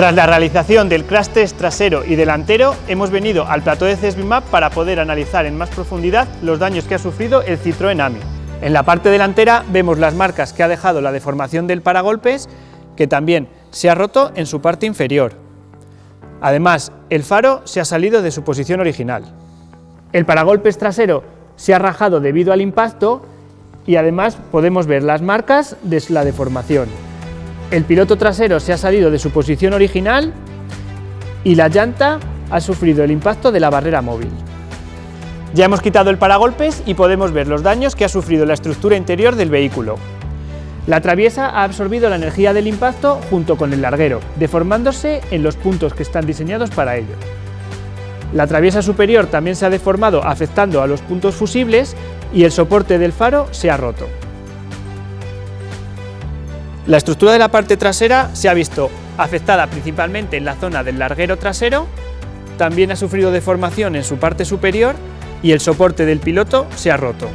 Tras la realización del crash trasero y delantero, hemos venido al plató de CESBIMAP para poder analizar en más profundidad los daños que ha sufrido el Citroën AMI. En la parte delantera vemos las marcas que ha dejado la deformación del paragolpes, que también se ha roto en su parte inferior. Además, el faro se ha salido de su posición original. El paragolpes trasero se ha rajado debido al impacto y además podemos ver las marcas de la deformación. El piloto trasero se ha salido de su posición original y la llanta ha sufrido el impacto de la barrera móvil. Ya hemos quitado el paragolpes y podemos ver los daños que ha sufrido la estructura interior del vehículo. La traviesa ha absorbido la energía del impacto junto con el larguero, deformándose en los puntos que están diseñados para ello. La traviesa superior también se ha deformado afectando a los puntos fusibles y el soporte del faro se ha roto. La estructura de la parte trasera se ha visto afectada principalmente en la zona del larguero trasero, también ha sufrido deformación en su parte superior y el soporte del piloto se ha roto.